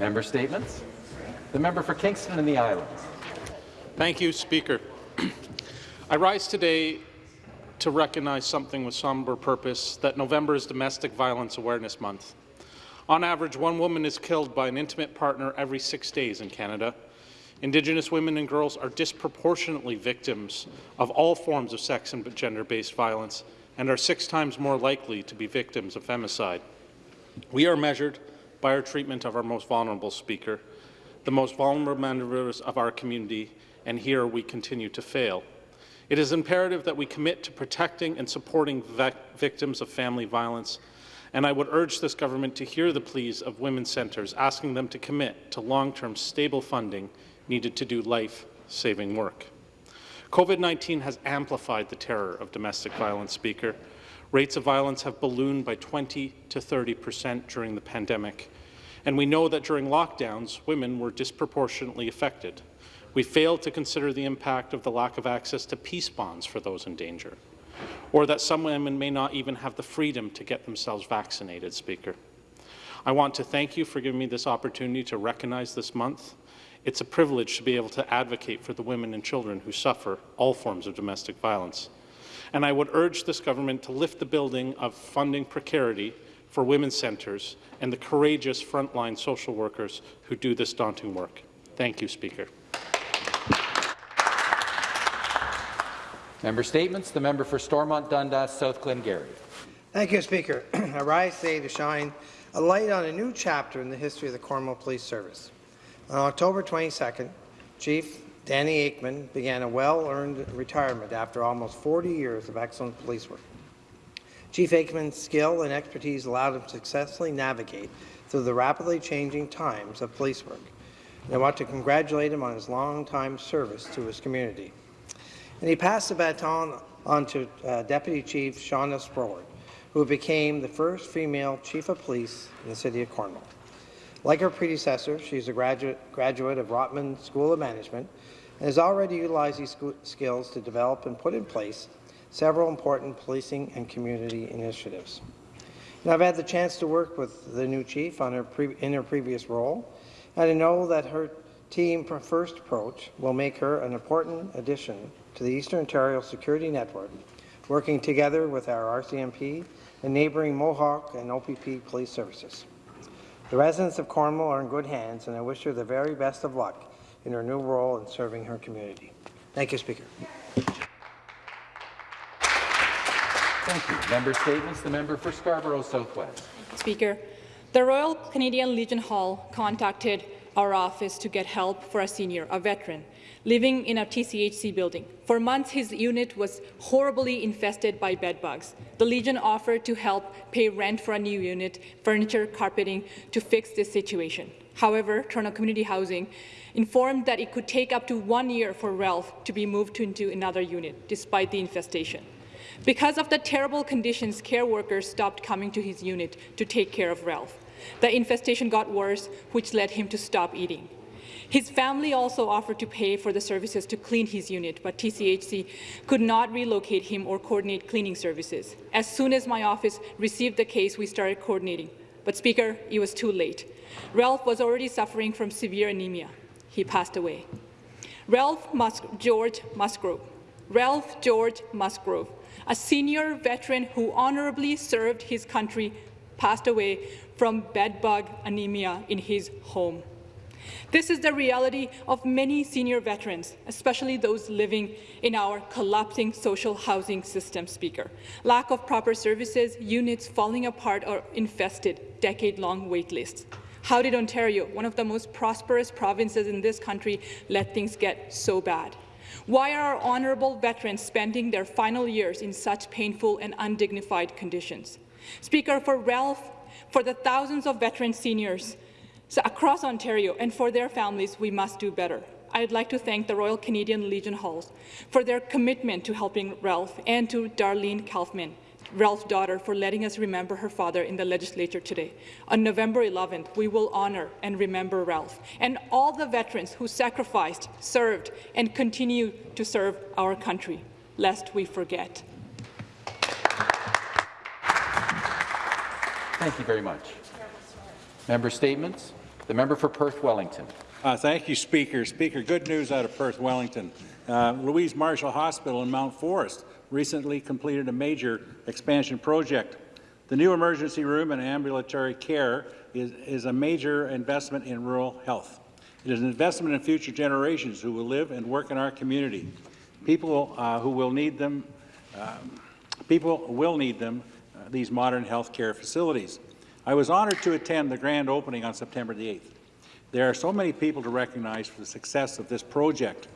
Member statements. The member for Kingston and the Islands. Thank you, Speaker. I rise today to recognize something with somber purpose, that November is Domestic Violence Awareness Month. On average, one woman is killed by an intimate partner every six days in Canada. Indigenous women and girls are disproportionately victims of all forms of sex and gender-based violence and are six times more likely to be victims of femicide. We are measured by our treatment of our most vulnerable speaker, the most vulnerable members of our community, and here we continue to fail. It is imperative that we commit to protecting and supporting victims of family violence, and I would urge this government to hear the pleas of women's centres, asking them to commit to long-term stable funding needed to do life-saving work. COVID-19 has amplified the terror of domestic violence, Speaker. Rates of violence have ballooned by 20 to 30 percent during the pandemic, and we know that during lockdowns, women were disproportionately affected. We failed to consider the impact of the lack of access to peace bonds for those in danger, or that some women may not even have the freedom to get themselves vaccinated, Speaker. I want to thank you for giving me this opportunity to recognize this month it's a privilege to be able to advocate for the women and children who suffer all forms of domestic violence. And I would urge this government to lift the building of funding precarity for women's centres and the courageous frontline social workers who do this daunting work. Thank you, Speaker. Member Statements. The member for Stormont Dundas, South Glengarry. Thank you, Speaker. I rise today to shine a light on a new chapter in the history of the Cornwall Police Service. On October 22nd, Chief Danny Aikman began a well-earned retirement after almost 40 years of excellent police work. Chief Aikman's skill and expertise allowed him to successfully navigate through the rapidly changing times of police work. And I want to congratulate him on his long-time service to his community. And he passed the baton on to uh, Deputy Chief Shawna Spowart, who became the first female Chief of Police in the City of Cornwall. Like her predecessor, she is a graduate, graduate of Rotman School of Management and has already utilized these skills to develop and put in place several important policing and community initiatives. And I've had the chance to work with the new chief her in her previous role, and I know that her team first approach will make her an important addition to the Eastern Ontario Security Network, working together with our RCMP and neighbouring Mohawk and OPP police services. The residents of Cornwall are in good hands, and I wish her the very best of luck in her new role in serving her community. Thank you, Speaker. Thank you. Member statements. The member for Scarborough Southwest. Speaker, the Royal Canadian Legion Hall contacted our office to get help for a senior, a veteran, living in a TCHC building. For months, his unit was horribly infested by bedbugs. The Legion offered to help pay rent for a new unit, furniture, carpeting, to fix this situation. However, Toronto Community Housing informed that it could take up to one year for Ralph to be moved into another unit, despite the infestation. Because of the terrible conditions, care workers stopped coming to his unit to take care of Ralph. The infestation got worse, which led him to stop eating. His family also offered to pay for the services to clean his unit, but TCHC could not relocate him or coordinate cleaning services. As soon as my office received the case, we started coordinating. But, Speaker, it was too late. Ralph was already suffering from severe anemia. He passed away. Ralph Mus George Musgrove. Ralph George Musgrove, a senior veteran who honorably served his country, passed away from bedbug anemia in his home. This is the reality of many senior veterans, especially those living in our collapsing social housing system, Speaker. Lack of proper services, units falling apart or infested, decade-long wait lists. How did Ontario, one of the most prosperous provinces in this country, let things get so bad? Why are our honourable veterans spending their final years in such painful and undignified conditions? Speaker, for Ralph for the thousands of veteran seniors across Ontario and for their families, we must do better. I'd like to thank the Royal Canadian Legion Halls for their commitment to helping Ralph and to Darlene Kaufman, Ralph's daughter, for letting us remember her father in the legislature today. On November 11th, we will honour and remember Ralph and all the veterans who sacrificed, served, and continue to serve our country, lest we forget. Thank you very much. Member statements. The member for Perth Wellington. Uh, thank you, Speaker. Speaker, good news out of Perth, Wellington. Uh, Louise Marshall Hospital in Mount Forest recently completed a major expansion project. The new emergency room and ambulatory care is, is a major investment in rural health. It is an investment in future generations who will live and work in our community. People uh, who will need them, um, people will need them, uh, these modern health care facilities. I was honoured to attend the grand opening on September the 8th. There are so many people to recognize for the success of this project.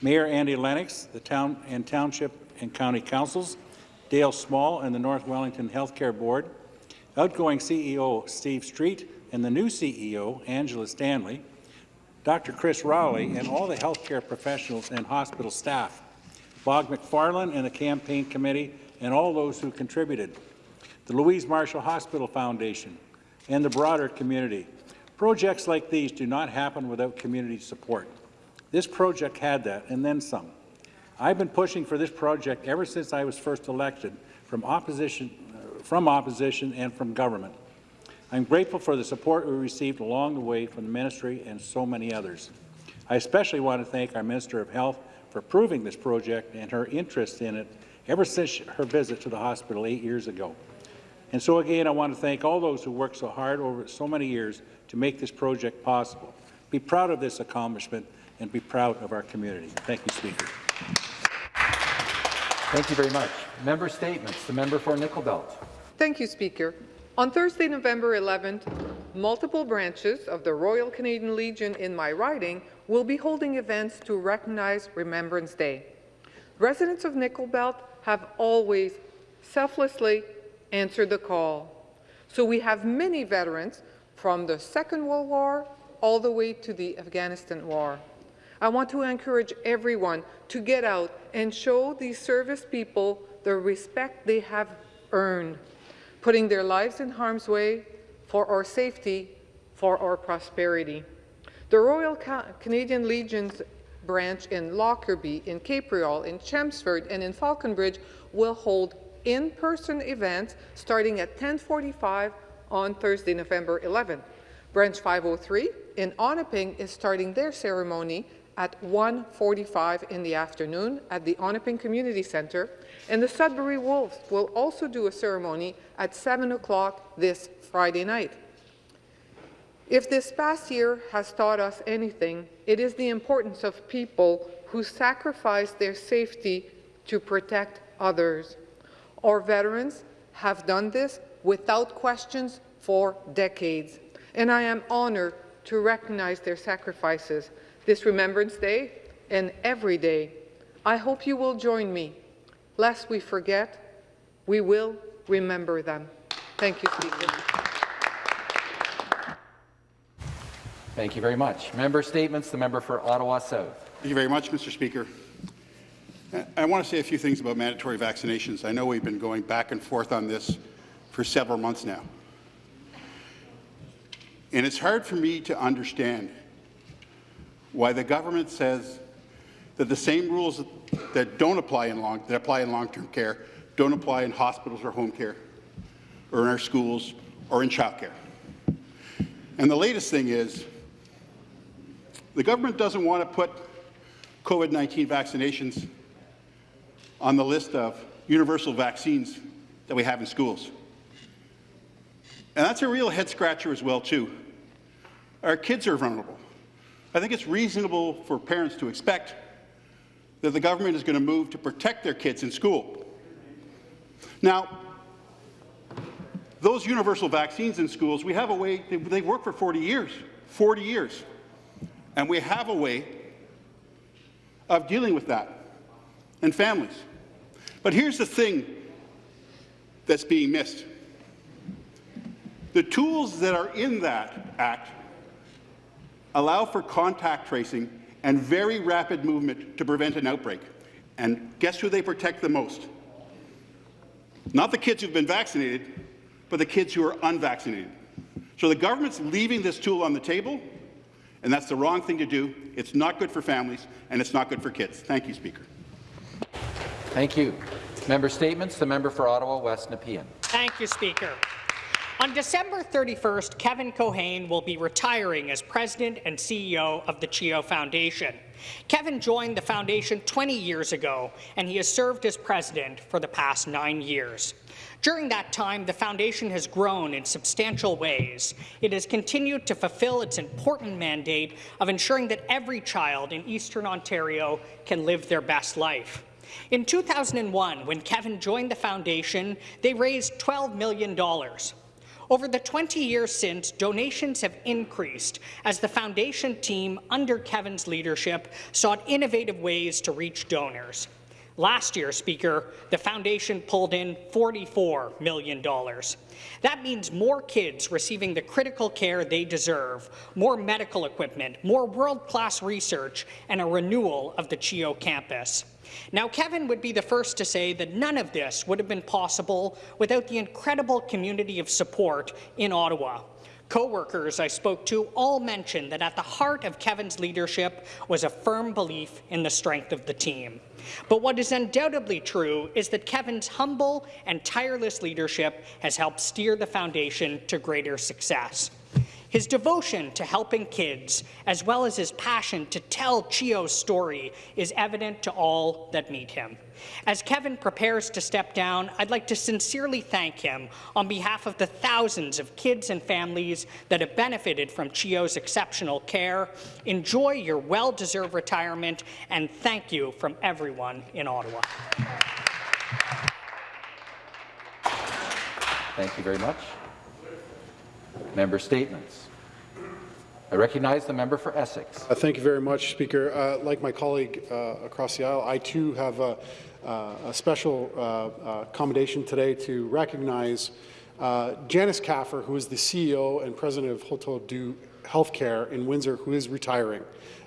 Mayor Andy Lennox, the town and township and county councils, Dale Small and the North Wellington Healthcare Board, outgoing CEO Steve Street and the new CEO Angela Stanley, Dr. Chris Rowley and all the healthcare professionals and hospital staff, Bob McFarland and the campaign committee and all those who contributed, the Louise Marshall Hospital Foundation, and the broader community. Projects like these do not happen without community support. This project had that, and then some. I've been pushing for this project ever since I was first elected from opposition, uh, from opposition and from government. I'm grateful for the support we received along the way from the ministry and so many others. I especially want to thank our Minister of Health for approving this project and her interest in it ever since her visit to the hospital eight years ago. And so again, I want to thank all those who worked so hard over so many years to make this project possible. Be proud of this accomplishment and be proud of our community. Thank you, Speaker. Thank you very much. Member statements. The member for Nickel Belt. Thank you, Speaker. On Thursday, November 11th, multiple branches of the Royal Canadian Legion in my riding will be holding events to recognize Remembrance Day. Residents of Nickel Belt have always selflessly answered the call. So we have many veterans from the Second World War all the way to the Afghanistan War. I want to encourage everyone to get out and show these service people the respect they have earned, putting their lives in harm's way for our safety, for our prosperity. The Royal Ca Canadian Legion's branch in Lockerbie, in Capreol, in Chelmsford, and in Falconbridge will hold in-person events starting at 1045 on Thursday, November 11th. Branch 503 in Onaping is starting their ceremony at 1.45 in the afternoon at the Onaping Community Centre, and the Sudbury Wolves will also do a ceremony at 7 o'clock this Friday night. If this past year has taught us anything, it is the importance of people who sacrifice their safety to protect others. Our veterans have done this without questions for decades, and I am honored to recognize their sacrifices this Remembrance Day and every day. I hope you will join me. Lest we forget, we will remember them. Thank you, Speaker. Thank you very much. Member statements. The member for Ottawa South. Thank you very much, Mr. Speaker. I want to say a few things about mandatory vaccinations. I know we've been going back and forth on this for several months now. And it's hard for me to understand why the government says that the same rules that don't apply in long that apply in long-term care don't apply in hospitals or home care or in our schools or in childcare. And the latest thing is the government doesn't want to put COVID-19 vaccinations on the list of universal vaccines that we have in schools. And that's a real head scratcher as well, too. Our kids are vulnerable. I think it's reasonable for parents to expect that the government is going to move to protect their kids in school. Now, those universal vaccines in schools, we have a way, they, they work for 40 years, 40 years. And we have a way of dealing with that and families. But here's the thing that's being missed. The tools that are in that Act allow for contact tracing and very rapid movement to prevent an outbreak. And guess who they protect the most? Not the kids who've been vaccinated, but the kids who are unvaccinated. So the government's leaving this tool on the table, and that's the wrong thing to do. It's not good for families, and it's not good for kids. Thank you, Speaker. Thank you. Member statements. The member for Ottawa West Nepean. Thank you, Speaker. On December 31st, Kevin Keohane will be retiring as president and CEO of the CHEO Foundation. Kevin joined the foundation 20 years ago, and he has served as president for the past nine years. During that time, the foundation has grown in substantial ways. It has continued to fulfill its important mandate of ensuring that every child in Eastern Ontario can live their best life. In 2001, when Kevin joined the foundation, they raised $12 million. Over the 20 years since, donations have increased as the foundation team, under Kevin's leadership, sought innovative ways to reach donors. Last year, Speaker, the foundation pulled in $44 million. That means more kids receiving the critical care they deserve, more medical equipment, more world-class research, and a renewal of the CHEO campus. Now, Kevin would be the first to say that none of this would have been possible without the incredible community of support in Ottawa. Co-workers I spoke to all mentioned that at the heart of Kevin's leadership was a firm belief in the strength of the team. But what is undoubtedly true is that Kevin's humble and tireless leadership has helped steer the foundation to greater success. His devotion to helping kids, as well as his passion to tell CHEO's story, is evident to all that meet him. As Kevin prepares to step down, I'd like to sincerely thank him on behalf of the thousands of kids and families that have benefited from CHEO's exceptional care. Enjoy your well-deserved retirement, and thank you from everyone in Ottawa. Thank you very much. Member statements. I recognize the member for Essex. Uh, thank you very much, Speaker. Uh, like my colleague uh, across the aisle, I too have a, uh, a special uh, uh, commendation today to recognize Janice Kaffer, who is the CEO and president of Hotel Dieu Healthcare in Windsor, who is retiring.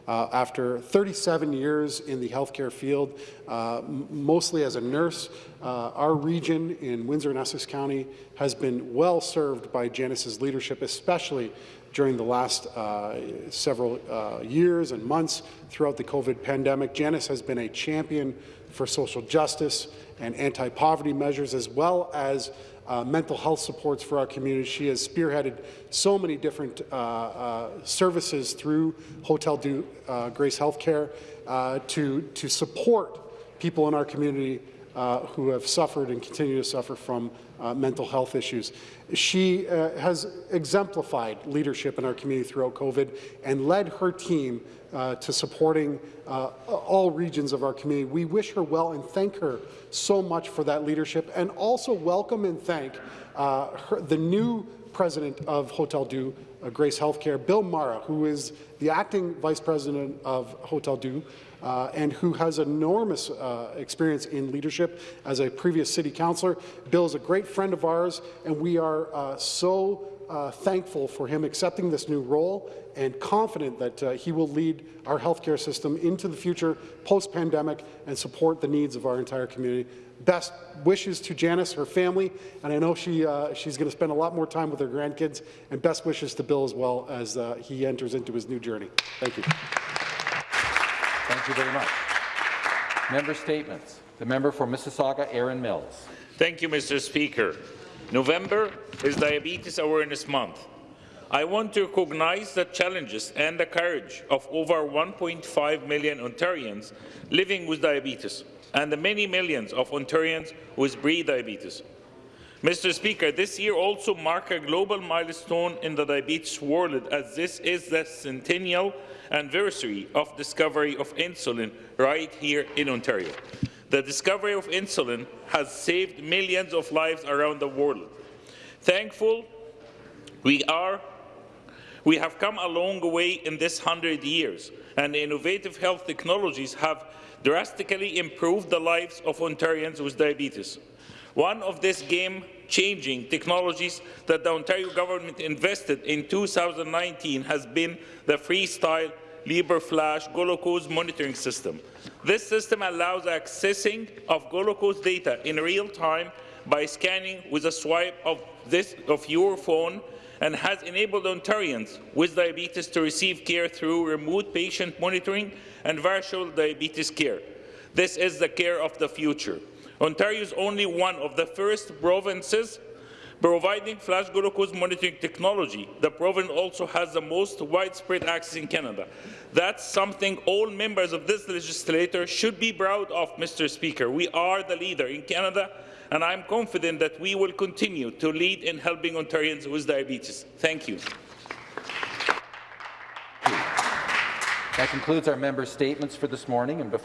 Uh, after 37 years in the healthcare field, uh, mostly as a nurse, uh, our region in Windsor and Essex County has been well served by Janice's leadership, especially during the last uh, several uh, years and months throughout the COVID pandemic. Janice has been a champion for social justice and anti-poverty measures, as well as uh, mental health supports for our community. She has spearheaded so many different uh, uh, services through Hotel Dieu uh, Grace Healthcare uh, to, to support people in our community uh, who have suffered and continue to suffer from mental health issues. She has exemplified leadership in our community throughout COVID and led her team uh, to supporting uh, all regions of our community. We wish her well and thank her so much for that leadership and also welcome and thank uh, her, the new president of Hotel Dieu uh, Grace Healthcare, Bill Marra, who is the acting vice president of Hotel Dieu uh, and who has enormous uh, experience in leadership as a previous city councillor. Bill is a great friend of ours, and we are uh, so uh, thankful for him accepting this new role and confident that uh, he will lead our healthcare system into the future post-pandemic and support the needs of our entire community. Best wishes to Janice, her family, and I know she, uh, she's going to spend a lot more time with her grandkids, and best wishes to Bill as well as uh, he enters into his new journey. Thank you. Thank you very much. Member statements. The member for Mississauga, Erin Mills. Thank you, Mr. Speaker. November is Diabetes Awareness Month. I want to recognize the challenges and the courage of over 1.5 million Ontarians living with diabetes and the many millions of Ontarians with pre-diabetes. Mr. Speaker, this year also marks a global milestone in the diabetes world as this is the centennial anniversary of discovery of insulin right here in Ontario. The discovery of insulin has saved millions of lives around the world. Thankful we are we have come a long way in this hundred years, and innovative health technologies have drastically improved the lives of Ontarians with diabetes. One of these game-changing technologies that the Ontario government invested in 2019 has been the Freestyle Libre Flash glucose monitoring system. This system allows accessing of glucose data in real time by scanning with a swipe of, this, of your phone and has enabled Ontarians with diabetes to receive care through remote patient monitoring and virtual diabetes care. This is the care of the future. Ontario is only one of the first provinces Providing flash glucose monitoring technology, the province also has the most widespread access in Canada. That's something all members of this legislature should be proud of, Mr. Speaker. We are the leader in Canada, and I'm confident that we will continue to lead in helping Ontarians with diabetes. Thank you. That concludes our member statements for this morning. And before